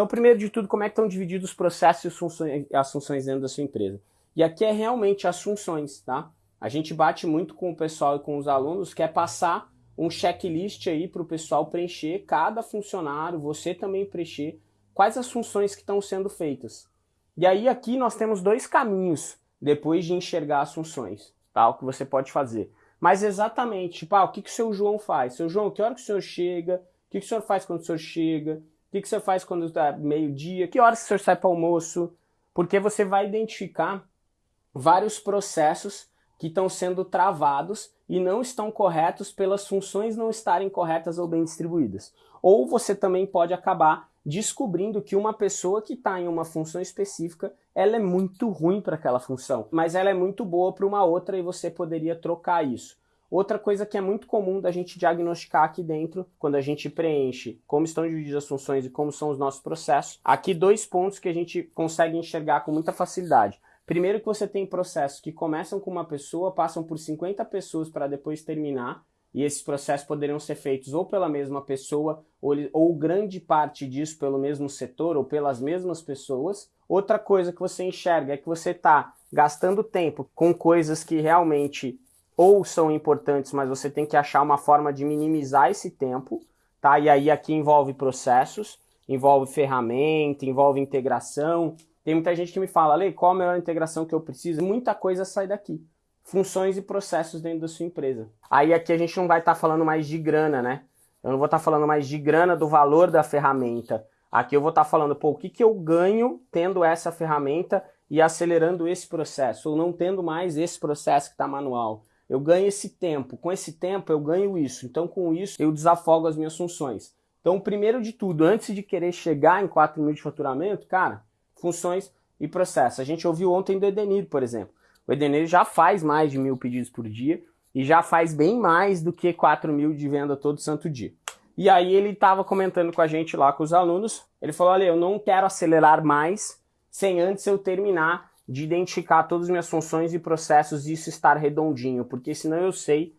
Então, primeiro de tudo, como é que estão divididos os processos e as funções, dentro da sua empresa? E aqui é realmente as funções, tá? A gente bate muito com o pessoal e com os alunos, quer passar um checklist aí para o pessoal preencher, cada funcionário, você também preencher, quais as funções que estão sendo feitas. E aí aqui nós temos dois caminhos depois de enxergar as funções, tá? O que você pode fazer. Mas exatamente, tipo, ah, o que, que o seu João faz? Seu João, que hora que o senhor chega? O que, que o senhor faz quando o senhor chega? O que, que senhor faz quando está meio-dia? Que horas que senhor sai para almoço? Porque você vai identificar vários processos que estão sendo travados e não estão corretos pelas funções não estarem corretas ou bem distribuídas. Ou você também pode acabar descobrindo que uma pessoa que está em uma função específica, ela é muito ruim para aquela função, mas ela é muito boa para uma outra e você poderia trocar isso. Outra coisa que é muito comum da gente diagnosticar aqui dentro, quando a gente preenche como estão divididas as funções e como são os nossos processos, aqui dois pontos que a gente consegue enxergar com muita facilidade. Primeiro que você tem processos que começam com uma pessoa, passam por 50 pessoas para depois terminar, e esses processos poderiam ser feitos ou pela mesma pessoa, ou, ou grande parte disso pelo mesmo setor, ou pelas mesmas pessoas. Outra coisa que você enxerga é que você está gastando tempo com coisas que realmente ou são importantes, mas você tem que achar uma forma de minimizar esse tempo, tá? E aí aqui envolve processos, envolve ferramenta, envolve integração, tem muita gente que me fala, Lei, qual a melhor integração que eu preciso? Muita coisa sai daqui. Funções e processos dentro da sua empresa. Aí aqui a gente não vai estar tá falando mais de grana, né? Eu não vou estar tá falando mais de grana do valor da ferramenta. Aqui eu vou estar tá falando, pô, o que, que eu ganho tendo essa ferramenta e acelerando esse processo, ou não tendo mais esse processo que está manual. Eu ganho esse tempo, com esse tempo eu ganho isso, então com isso eu desafogo as minhas funções. Então, primeiro de tudo, antes de querer chegar em 4 mil de faturamento, cara, funções e processos. A gente ouviu ontem do Edenir, por exemplo. O Edenir já faz mais de mil pedidos por dia e já faz bem mais do que 4 mil de venda todo santo dia. E aí ele estava comentando com a gente lá, com os alunos, ele falou, olha, eu não quero acelerar mais sem antes eu terminar de identificar todas as minhas funções e processos e isso estar redondinho, porque senão eu sei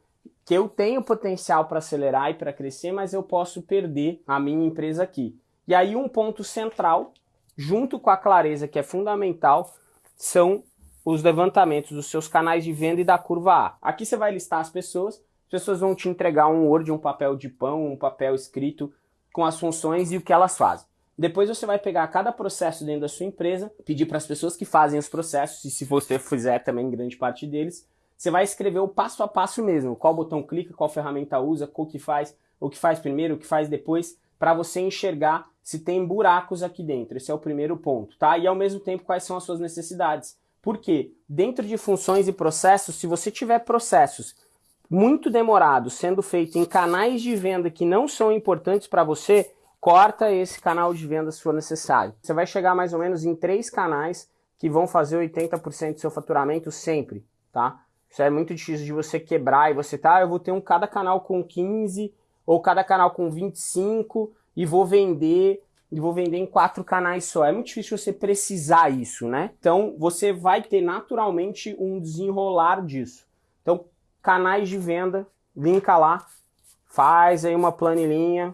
que eu tenho potencial para acelerar e para crescer, mas eu posso perder a minha empresa aqui. E aí um ponto central junto com a clareza que é fundamental, são os levantamentos dos seus canais de venda e da curva A. Aqui você vai listar as pessoas, as pessoas vão te entregar um Word, um papel de pão, um papel escrito com as funções e o que elas fazem. Depois você vai pegar cada processo dentro da sua empresa, pedir para as pessoas que fazem os processos, e se você fizer também grande parte deles, você vai escrever o passo a passo mesmo, qual botão clica, qual ferramenta usa, o que faz, o que faz primeiro, o que faz depois, para você enxergar se tem buracos aqui dentro. Esse é o primeiro ponto, tá? E ao mesmo tempo, quais são as suas necessidades. Porque dentro de funções e processos, se você tiver processos muito demorados sendo feitos em canais de venda que não são importantes para você, corta esse canal de venda se for necessário. Você vai chegar mais ou menos em três canais que vão fazer 80% do seu faturamento sempre, tá? Isso é muito difícil de você quebrar e você tá, eu vou ter um cada canal com 15 ou cada canal com 25 e vou vender e vou vender em quatro canais só. É muito difícil você precisar isso, né? Então você vai ter naturalmente um desenrolar disso. Então, canais de venda, linka lá, faz aí uma planilhinha.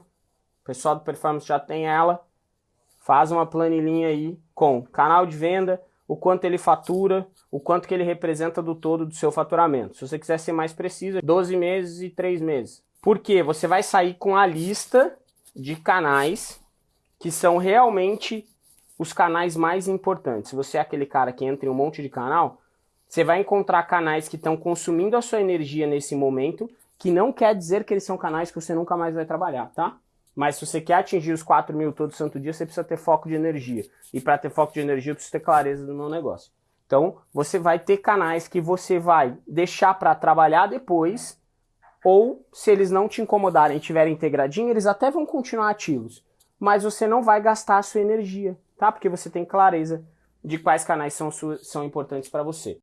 Pessoal do Performance já tem ela. Faz uma planilhinha aí com canal de venda, o quanto ele fatura, o quanto que ele representa do todo do seu faturamento. Se você quiser ser mais preciso, 12 meses e 3 meses. Porque você vai sair com a lista de canais que são realmente os canais mais importantes. Se você é aquele cara que entra em um monte de canal, você vai encontrar canais que estão consumindo a sua energia nesse momento, que não quer dizer que eles são canais que você nunca mais vai trabalhar, tá? Mas se você quer atingir os 4 mil todo santo dia, você precisa ter foco de energia. E para ter foco de energia, eu preciso ter clareza do meu negócio. Então, você vai ter canais que você vai deixar para trabalhar depois ou, se eles não te incomodarem e tiverem integradinho, eles até vão continuar ativos. Mas você não vai gastar a sua energia, tá? Porque você tem clareza de quais canais são, são importantes para você.